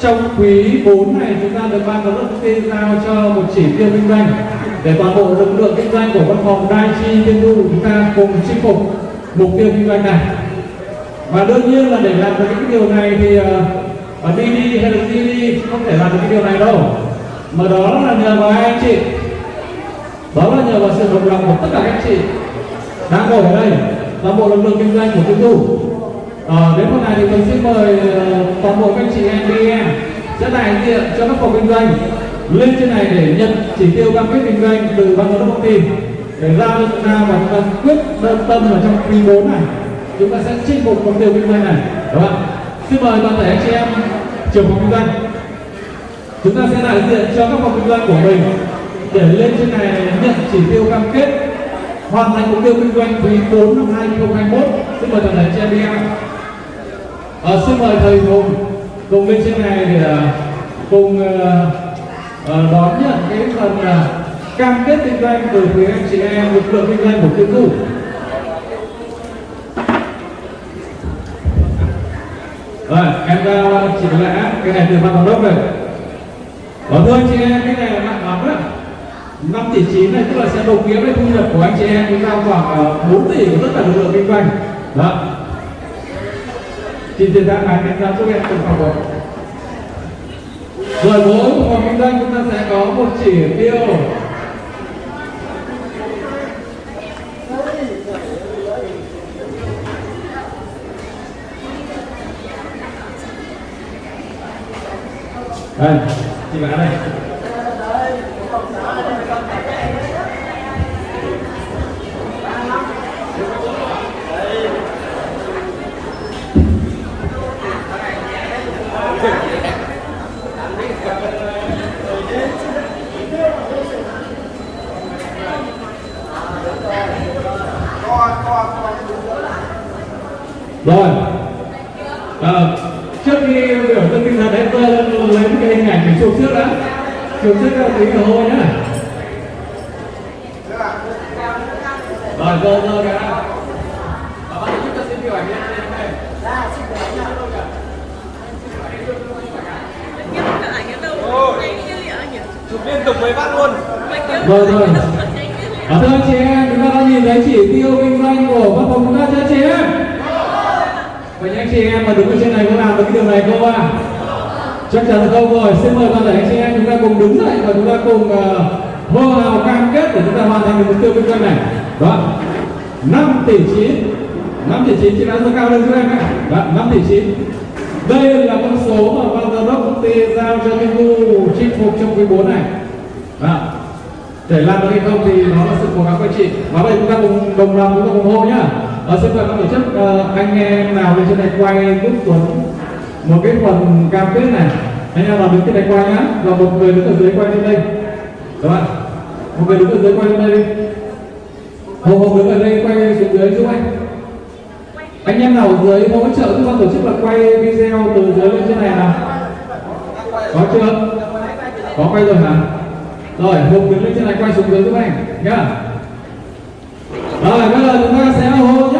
trong quý 4 này chúng ta được ban giám đốc công ty giao cho một chỉ tiêu kinh doanh để toàn bộ lực lượng kinh doanh của văn phòng Dai Chi Tiên Du chúng ta cùng chinh phục mục tiêu kinh doanh này. Và đương nhiên là để làm được những điều này thì uh, ở DD hay là đi không thể làm được cái điều này đâu. Mà đó là nhờ vào anh chị. Đó là nhờ vào sự đồng lòng của tất cả các anh chị đang ngồi ở đây toàn bộ lực lượng kinh doanh của Thiên Du Ờ, đến hôm nay thì mình xin mời ờ, toàn bộ các chị em BM sẽ đại diện cho các phòng kinh doanh. Lên trên này để nhận chỉ tiêu cam kết kinh doanh từ ban giám đốc công ty. Để giao cho chúng ta và chúng ta quyết đơn tâm ở trong quý 4 này. Chúng ta sẽ chinh phục mục tiêu kinh doanh này đúng không xin mời toàn thể anh chị em trưởng phòng kinh doanh. Chúng ta sẽ đại diện cho các phòng kinh doanh của mình. Để lên trên này nhận chỉ tiêu cam kết hoàn thành mục tiêu kinh doanh quý 4 năm 2021 xin mời toàn thể anh chị em đi À, xin mời thầy Hùng cùng lên trên này để ờ, cùng uh, đón nhận cái phần uh, cam kết kinh doanh từ phía anh chị em lực lượng kinh doanh của tiêu thụ. Rồi, em giao chị lẽ cái này từ ban giám đốc này Và thưa anh chị em, cái này là nặng lắm đó 5 tỷ 9 này tức là sẽ đồng nghĩa với thu nhập của anh chị em chúng ta khoảng 4 tỷ của tất cả lực lượng kinh doanh. Đó, Xin chiến thắng này đánh giá giúp em từng phòng rồi. Rồi mỗi một phòng kinh doanh chúng ta sẽ có một chỉ tiêu đây, chị bạn đây rồi. À, trước khi biểu tượng tinh thần đấy tôi lấy cái hình ảnh để chụp trước đã. Chụp trước cho tí hồ hôi nhá. Rồi rồi rồi cả bạn nhé chụp liên tục với bác luôn. Rồi rồi. À, thưa anh chị em chúng ta đã nhìn thấy chỉ tiêu kinh doanh của văn phòng chúng ta chưa chị em Vậy anh chị em mà đứng ở trên này có làm được cái điều này không ạ? À? Chắc chắn là không rồi. Xin mời toàn thể anh chị em chúng ta cùng đứng dậy và chúng ta cùng uh, hô hào cam kết để chúng ta hoàn thành được mục tiêu kinh doanh này. Đó. 5 tỷ 9 5 tỷ 9 chị đã rất cao lên cho em ạ. Đó, 5 tỷ 9 Đây là con số mà ban giám đốc công ty giao cho Minh Thu chinh phục trong quý 4 này. Đó. Để làm được hay không thì nó là sự cố gắng của chị. Và bây giờ chúng ta cùng đồng lòng chúng ta cùng hô nhá. Ờ, xin mời các tổ chức. Uh, anh em nào lên trên này quay giúp Tuấn một cái phần cam kết này. Anh em nào đứng trên này quay nhá. Và một người đứng ở dưới quay lên đây. Các bạn một người đứng ở dưới quay lên đây đi. Hồ hồ đứng ở đây quay xuống dưới giúp anh. Anh em nào ở dưới hỗ trợ giúp ban tổ chức là quay video từ dưới lên trên này nào? Có chưa? Có quay rồi hả? Rồi hùng đứng lên trên này quay xuống dưới giúp anh nhá. Rồi bây giờ chúng ta sẽ hô nhá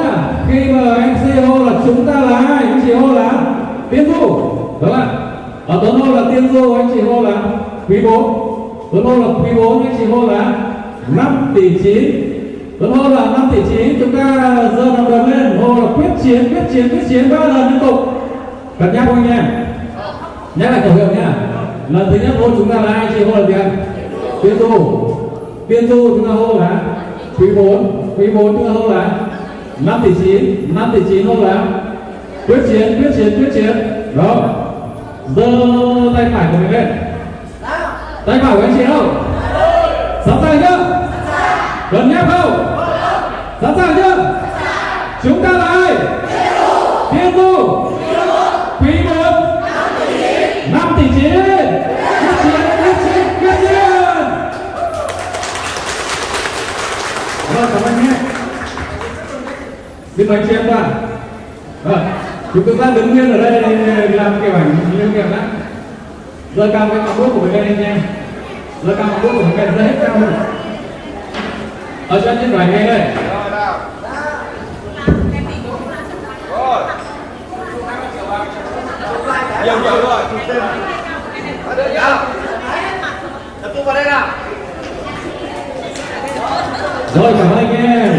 khi mà anh MC hô là chúng ta là ai anh chị hô là tiên du đúng không ạ ở tuấn hô là tiên du anh chị hô là quý bốn tuấn hô là quý bốn anh chị hô là năm tỷ chín tuấn hô là năm tỷ chín chúng ta giơ nằm đầm lên hô là quyết chiến quyết chiến quyết chiến ba lần liên tục cân nhắc không nha nhắc lại khẩu hiệu nhá lần thứ nhất hô chúng ta là ai anh chị hô là gì ạ tiên du tiên du chúng ta hô là quý bốn, quý bốn chúng ta hô là 5 tỷ 9 5 tỷ 9 không là quyết chiến quyết chiến quyết chiến. Đó giơ tay phải của mình lên. Tay phải của anh chị không? Sẵn sàng chưa? Gần nhất không? Sẵn sàng chưa? Chúng ta là Xin mời chị em đoàn. Vâng, chúng ta đứng nguyên ở đây để làm kiểu ảnh lưu niệm đã. Giơ cao cái ngọn đuốc của mình lên anh em. Giơ cao ngọn đuốc của mình lên, hết cao lên. Ở cho anh đoàn ngay đây. rồi nào rồi nhiều nhiều rồi đây nào tập trung vào đây nào rồi cảm ơn anh em